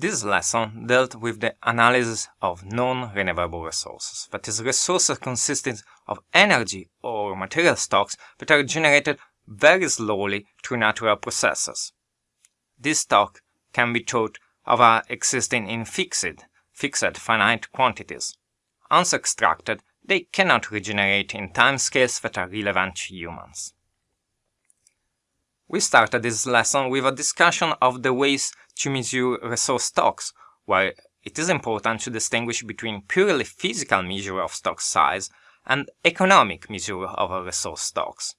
This lesson dealt with the analysis of non-renewable resources, that is, resources consisting of energy or material stocks that are generated very slowly through natural processes. This stock can be thought of as existing in fixed, fixed finite quantities. Once extracted, they cannot regenerate in timescales that are relevant to humans. We started this lesson with a discussion of the ways to measure resource stocks, where it is important to distinguish between purely physical measure of stock size and economic measure of resource stocks.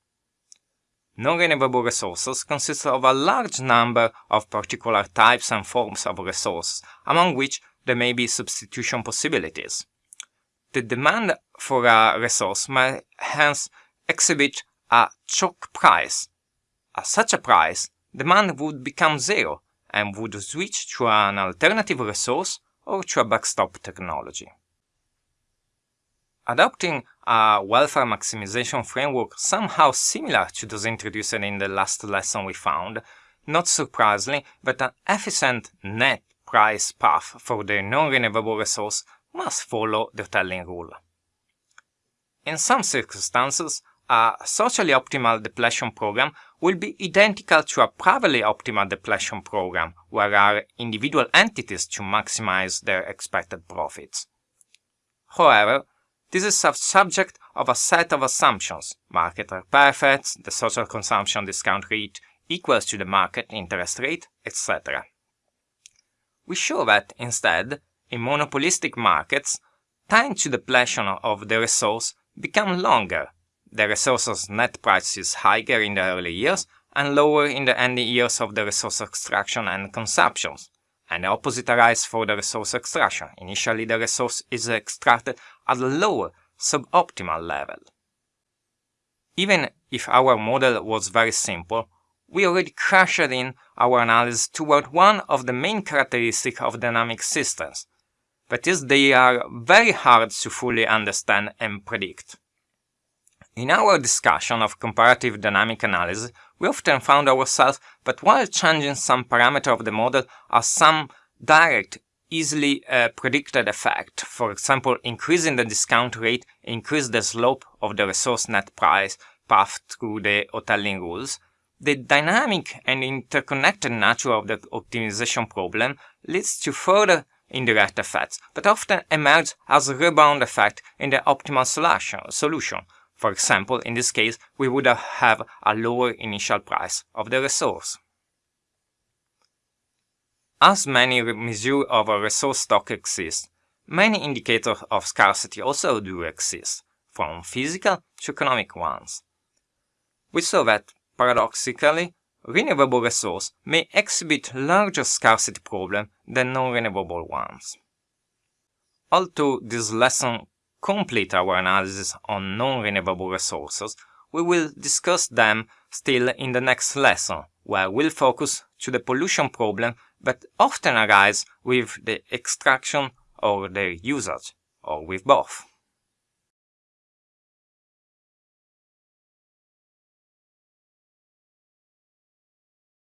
Non-renewable resources consist of a large number of particular types and forms of resources, among which there may be substitution possibilities. The demand for a resource may hence exhibit a choke price. At such a price, demand would become zero and would switch to an alternative resource or to a backstop technology. Adopting a welfare maximization framework somehow similar to those introduced in the last lesson we found, not surprisingly that an efficient net price path for the non-renewable resource must follow the Hotelling rule. In some circumstances, a socially optimal depletion program will be identical to a privately optimal depletion program, where are individual entities to maximize their expected profits. However, this is a subject of a set of assumptions. Market are perfect, the social consumption discount rate equals to the market interest rate, etc. We show that, instead, in monopolistic markets, time to depletion of the resource become longer the resource's net price is higher in the early years and lower in the ending years of the resource extraction and consumption. And the opposite arises for the resource extraction. Initially the resource is extracted at a lower, suboptimal level. Even if our model was very simple, we already crashed in our analysis toward one of the main characteristics of dynamic systems. That is, they are very hard to fully understand and predict. In our discussion of comparative dynamic analysis, we often found ourselves that while changing some parameter of the model has some direct, easily uh, predicted effect, for example, increasing the discount rate increase the slope of the resource net price path through the Hotelling rules, the dynamic and interconnected nature of the optimization problem leads to further indirect effects that often emerge as a rebound effect in the optimal solution, for example, in this case, we would have a lower initial price of the resource. As many measures of a resource stock exist, many indicators of scarcity also do exist, from physical to economic ones. We saw that, paradoxically, renewable resources may exhibit larger scarcity problems than non-renewable ones. Although this lesson complete our analysis on non-renewable resources, we will discuss them still in the next lesson, where we'll focus to the pollution problem that often arise with the extraction or the usage, or with both.